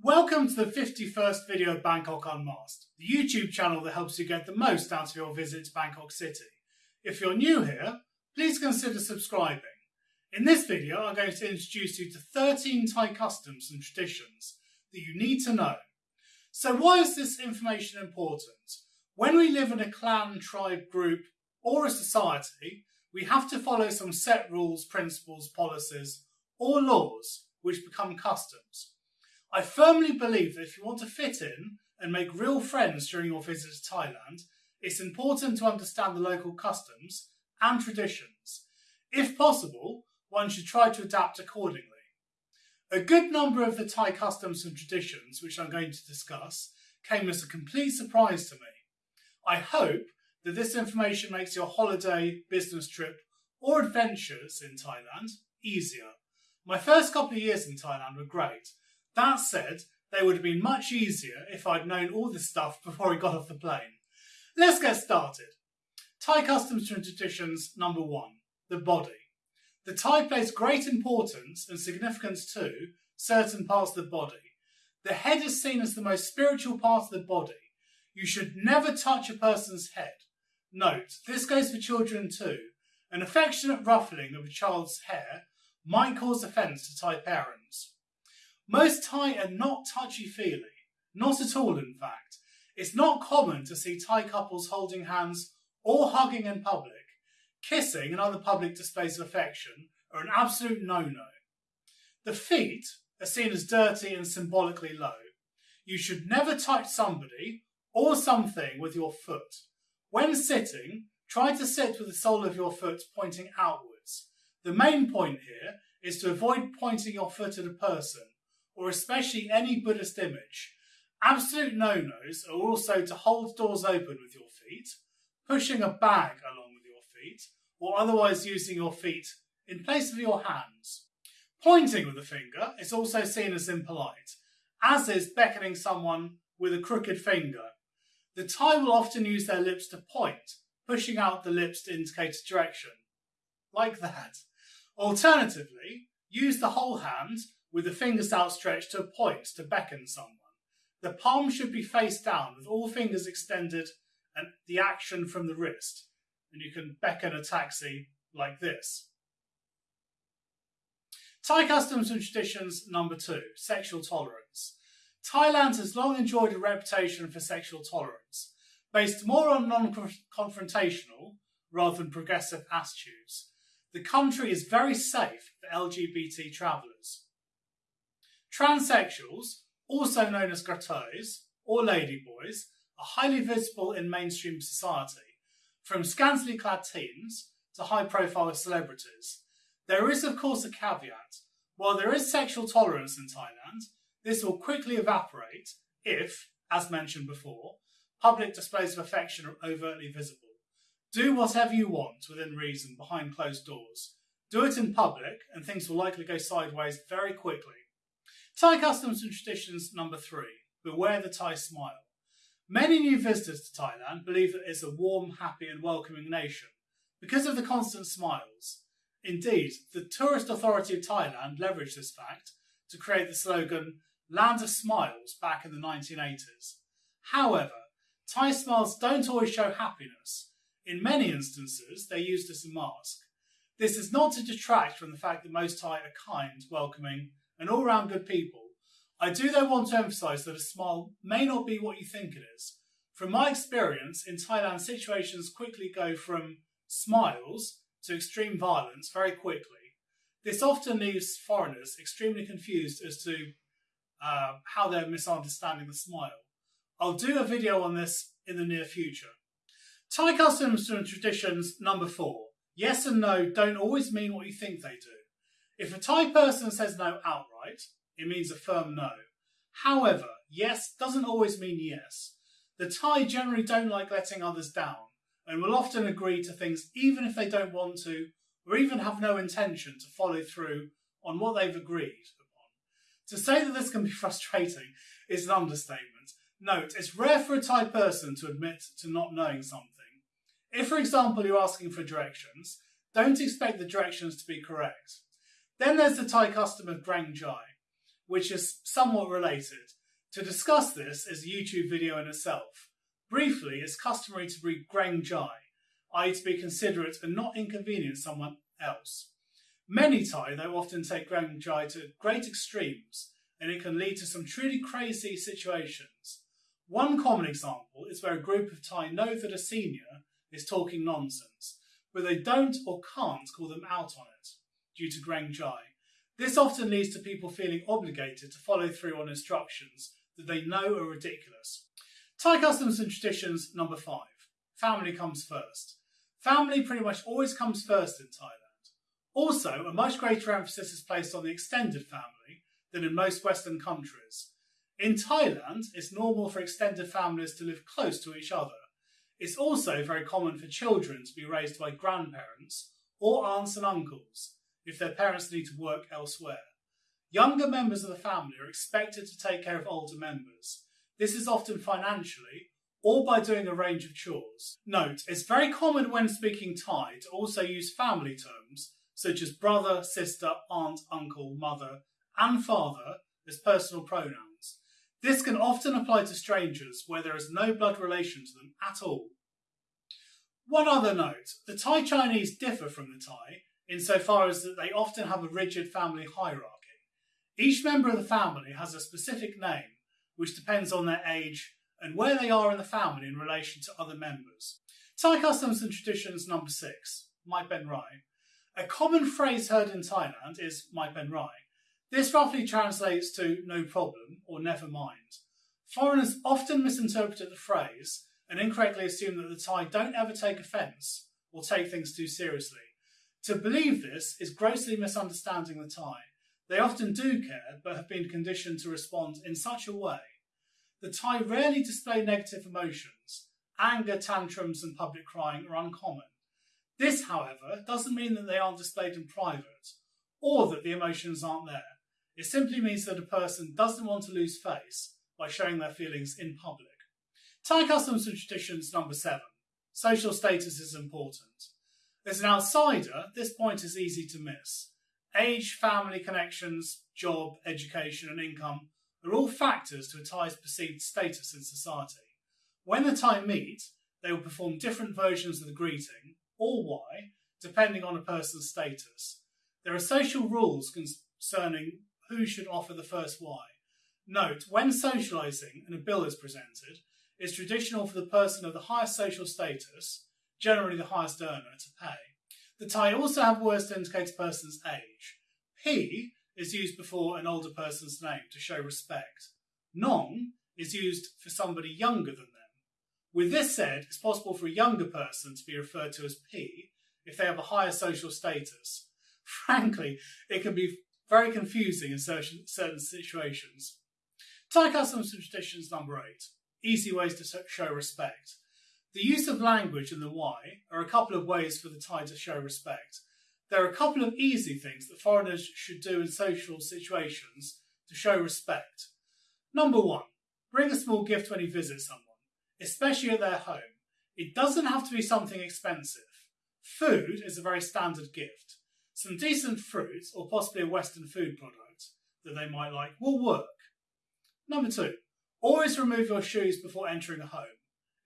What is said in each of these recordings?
Welcome to the 51st video of Bangkok Unmasked, the YouTube channel that helps you get the most out of your visit to Bangkok City. If you're new here, please consider subscribing. In this video, I'm going to introduce you to 13 Thai customs and traditions that you need to know. So why is this information important? When we live in a clan, tribe, group, or a society, we have to follow some set rules, principles, policies, or laws which become customs. I firmly believe that if you want to fit in and make real friends during your visit to Thailand, it's important to understand the local customs and traditions. If possible, one should try to adapt accordingly. A good number of the Thai customs and traditions, which I'm going to discuss, came as a complete surprise to me. I hope that this information makes your holiday, business trip, or adventures in Thailand easier. My first couple of years in Thailand were great, that said, they would have been much easier if I'd known all this stuff before I got off the plane. Let's get started. Thai customs and traditions number one, the body. The Thai place great importance and significance to certain parts of the body. The head is seen as the most spiritual part of the body. You should never touch a person's head. Note, this goes for children too. An affectionate ruffling of a child's hair might cause offence to Thai parents. Most Thai are not touchy-feely, not at all in fact. It's not common to see Thai couples holding hands or hugging in public. Kissing and other public displays of affection are an absolute no-no. The feet are seen as dirty and symbolically low. You should never touch somebody or something with your foot. When sitting, try to sit with the sole of your foot pointing outwards. The main point here is to avoid pointing your foot at a person or especially any Buddhist image. Absolute no-nos are also to hold doors open with your feet, pushing a bag along with your feet, or otherwise using your feet in place of your hands. Pointing with a finger is also seen as impolite, as is beckoning someone with a crooked finger. The Thai will often use their lips to point, pushing out the lips to indicate a direction. Like that. Alternatively, use the whole hand with the fingers outstretched to point to beckon someone. The palm should be face down with all fingers extended and the action from the wrist. And you can beckon a taxi like this. Thai customs and traditions number two, sexual tolerance. Thailand has long enjoyed a reputation for sexual tolerance, based more on non-confrontational rather than progressive attitudes. The country is very safe for LGBT travellers. Transsexuals, also known as kathoeys or ladyboys, are highly visible in mainstream society, from scantily clad teens to high profile celebrities. There is, of course, a caveat. While there is sexual tolerance in Thailand, this will quickly evaporate if, as mentioned before, public displays of affection are overtly visible. Do whatever you want within reason behind closed doors. Do it in public, and things will likely go sideways very quickly. Thai customs and traditions number three, beware the Thai smile. Many new visitors to Thailand believe that it's a warm, happy and welcoming nation because of the constant smiles. Indeed, the Tourist Authority of Thailand leveraged this fact to create the slogan Land of Smiles back in the 1980s. However, Thai smiles don't always show happiness. In many instances, they're used as a mask. This is not to detract from the fact that most Thai are kind, welcoming and all round good people. I do though want to emphasise that a smile may not be what you think it is. From my experience in Thailand, situations quickly go from smiles to extreme violence very quickly. This often leaves foreigners extremely confused as to uh, how they're misunderstanding the smile. I'll do a video on this in the near future. Thai customs and traditions number four. Yes and no don't always mean what you think they do. If a Thai person says no outright, it means a firm no. However, yes doesn't always mean yes. The Thai generally don't like letting others down and will often agree to things even if they don't want to or even have no intention to follow through on what they've agreed upon. To say that this can be frustrating is an understatement. Note, it's rare for a Thai person to admit to not knowing something. If, for example, you're asking for directions, don't expect the directions to be correct. Then there's the Thai custom of Greng Jai. which is somewhat related. To discuss this is a YouTube video in itself. Briefly, it's customary to breathe Greng Jai, i.e. to be considerate and not inconvenience someone else. Many Thai, though, often take Greng Jai to great extremes, and it can lead to some truly crazy situations. One common example is where a group of Thai know that a senior is talking nonsense, but they don't or can't call them out on it due to Greng Jai. This often leads to people feeling obligated to follow through on instructions that they know are ridiculous. Thai customs and traditions number five. Family comes first. Family pretty much always comes first in Thailand. Also, a much greater emphasis is placed on the extended family than in most Western countries. In Thailand, it's normal for extended families to live close to each other. It's also very common for children to be raised by grandparents or aunts and uncles if their parents need to work elsewhere. Younger members of the family are expected to take care of older members. This is often financially or by doing a range of chores. Note, it's very common when speaking Thai to also use family terms such as brother, sister, aunt, uncle, mother, and father as personal pronouns. This can often apply to strangers where there is no blood relation to them at all. One other note the Thai Chinese differ from the Thai insofar as that they often have a rigid family hierarchy. Each member of the family has a specific name, which depends on their age and where they are in the family in relation to other members. Thai customs and traditions number six, Mai Ben Rai. A common phrase heard in Thailand is Mai Ben Rai. This roughly translates to no problem or never mind. Foreigners often misinterpret the phrase and incorrectly assume that the Thai don't ever take offence or take things too seriously. To believe this is grossly misunderstanding the Thai. They often do care, but have been conditioned to respond in such a way. The Thai rarely display negative emotions. Anger, tantrums, and public crying are uncommon. This, however, doesn't mean that they aren't displayed in private, or that the emotions aren't there. It simply means that a person doesn't want to lose face by showing their feelings in public. Thai customs and traditions number seven. Social status is important. As an outsider, this point is easy to miss. Age, family connections, job, education, and income are all factors to a Thai's perceived status in society. When the Thai meet, they will perform different versions of the greeting, or wai, depending on a person's status. There are social rules concerning who should offer the first wai. Note, when socialising and a bill is presented, it's traditional for the person of the highest social status, generally the highest earner, to pay. The Thai also have words to indicate a person's age. P is used before an older person's name to show respect. Nong is used for somebody younger than them. With this said, it's possible for a younger person to be referred to as P if they have a higher social status. Frankly, it can be very confusing in certain, certain situations. Thai customs and traditions number eight easy ways to show respect. The use of language and the wai are a couple of ways for the Thai to show respect. There are a couple of easy things that foreigners should do in social situations to show respect. Number one, bring a small gift when you visit someone, especially at their home. It doesn't have to be something expensive. Food is a very standard gift. Some decent fruit, or possibly a Western food product that they might like, will work. Number two, always remove your shoes before entering a home.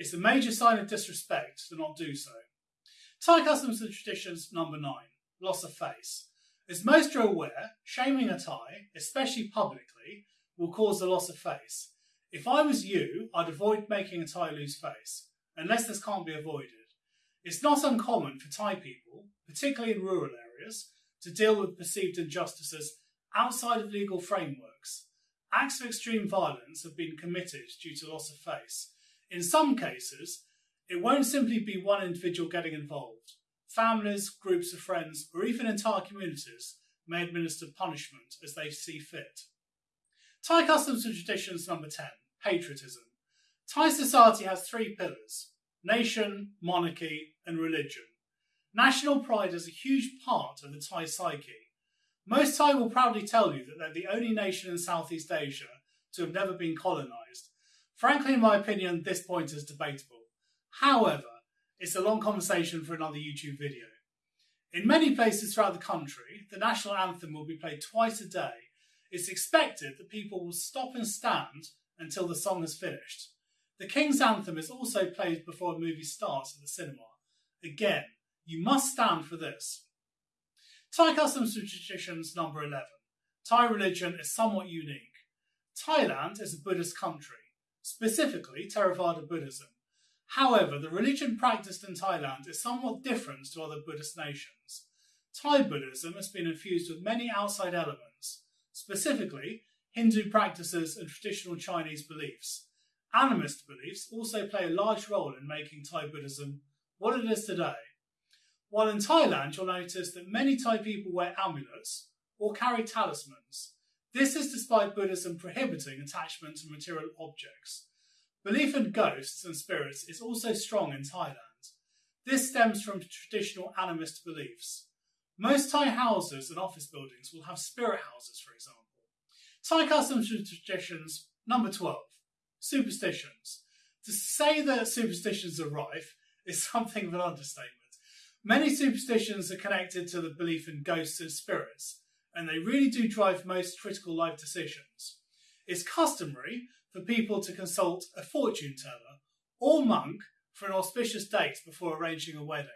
It's a major sign of disrespect to not do so. Thai customs and traditions number nine, loss of face. As most are aware, shaming a Thai, especially publicly, will cause a loss of face. If I was you, I'd avoid making a Thai lose face, unless this can't be avoided. It's not uncommon for Thai people, particularly in rural areas, to deal with perceived injustices outside of legal frameworks. Acts of extreme violence have been committed due to loss of face. In some cases, it won't simply be one individual getting involved. Families, groups of friends, or even entire communities may administer punishment as they see fit. Thai customs and traditions number 10 patriotism. Thai society has three pillars nation, monarchy, and religion. National pride is a huge part of the Thai psyche. Most Thai will proudly tell you that they're the only nation in Southeast Asia to have never been colonised. Frankly, in my opinion, this point is debatable. However, it's a long conversation for another YouTube video. In many places throughout the country, the national anthem will be played twice a day it's expected that people will stop and stand until the song is finished. The King's Anthem is also played before a movie starts at the cinema. Again, you must stand for this. Thai customs and traditions number 11. Thai religion is somewhat unique. Thailand is a Buddhist country, specifically Theravada Buddhism. However, the religion practiced in Thailand is somewhat different to other Buddhist nations. Thai Buddhism has been infused with many outside elements, specifically Hindu practices and traditional Chinese beliefs. Animist beliefs also play a large role in making Thai Buddhism what it is today. While in Thailand, you'll notice that many Thai people wear amulets or carry talismans. This is despite Buddhism prohibiting attachment to material objects. Belief in ghosts and spirits is also strong in Thailand. This stems from traditional animist beliefs. Most Thai houses and office buildings will have spirit houses, for example. Thai customs and traditions, number 12, superstitions. To say that superstitions are rife is something of an understatement. Many superstitions are connected to the belief in ghosts and spirits, and they really do drive most critical life decisions. It's customary for people to consult a fortune teller or monk for an auspicious date before arranging a wedding,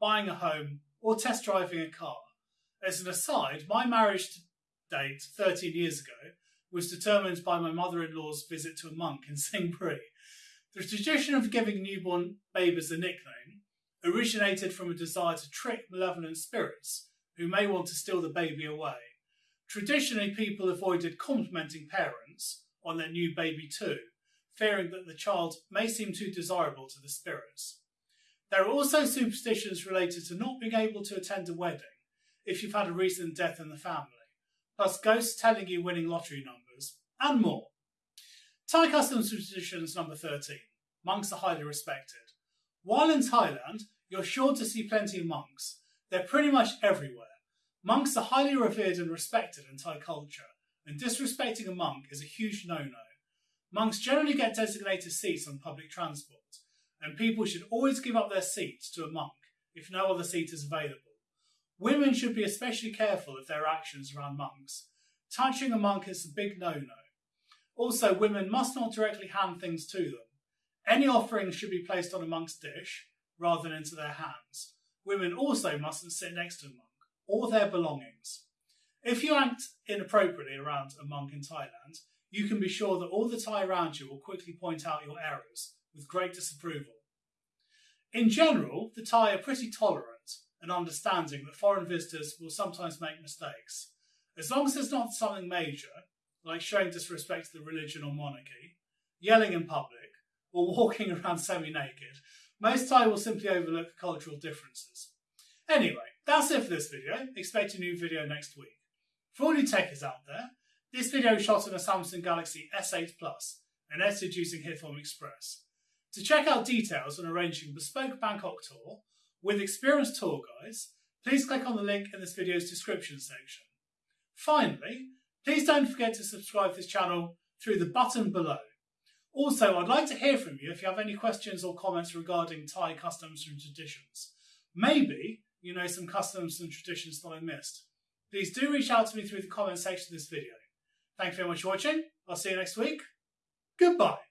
buying a home, or test driving a car. As an aside, my marriage date 13 years ago was determined by my mother in law's visit to a monk in Sing Buri. The tradition of giving newborn babies a nickname originated from a desire to trick malevolent spirits who may want to steal the baby away. Traditionally, people avoided complimenting parents on their new baby too, fearing that the child may seem too desirable to the spirits. There are also superstitions related to not being able to attend a wedding if you've had a recent death in the family, plus ghosts telling you winning lottery numbers, and more. Thai customs and traditions number 13. Monks are highly respected. While in Thailand, you're sure to see plenty of monks. They're pretty much everywhere. Monks are highly revered and respected in Thai culture, and disrespecting a monk is a huge no-no. Monks generally get designated seats on public transport, and people should always give up their seats to a monk if no other seat is available. Women should be especially careful of their actions around monks. Touching a monk is a big no-no. Also, women must not directly hand things to them. Any offerings should be placed on a monk's dish rather than into their hands. Women also mustn't sit next to a monk or their belongings. If you act inappropriately around a monk in Thailand, you can be sure that all the Thai around you will quickly point out your errors with great disapproval. In general, the Thai are pretty tolerant and understanding that foreign visitors will sometimes make mistakes. As long as it's not something major, like showing disrespect to the religion or monarchy, yelling in public, or walking around semi naked, most Thai will simply overlook cultural differences. Anyway, that's it for this video. Expect a new video next week. For all you techies out there, this video is shot on a Samsung Galaxy S8 Plus and edited using Hitfilm Express. To check out details on arranging bespoke Bangkok tour with experienced tour guides, please click on the link in this video's description section. Finally, please don't forget to subscribe to this channel through the button below. Also, I'd like to hear from you if you have any questions or comments regarding Thai customs and traditions. Maybe you know some customs and traditions that I missed. Please do reach out to me through the comment section of this video. Thank you very much for watching. I'll see you next week. Goodbye.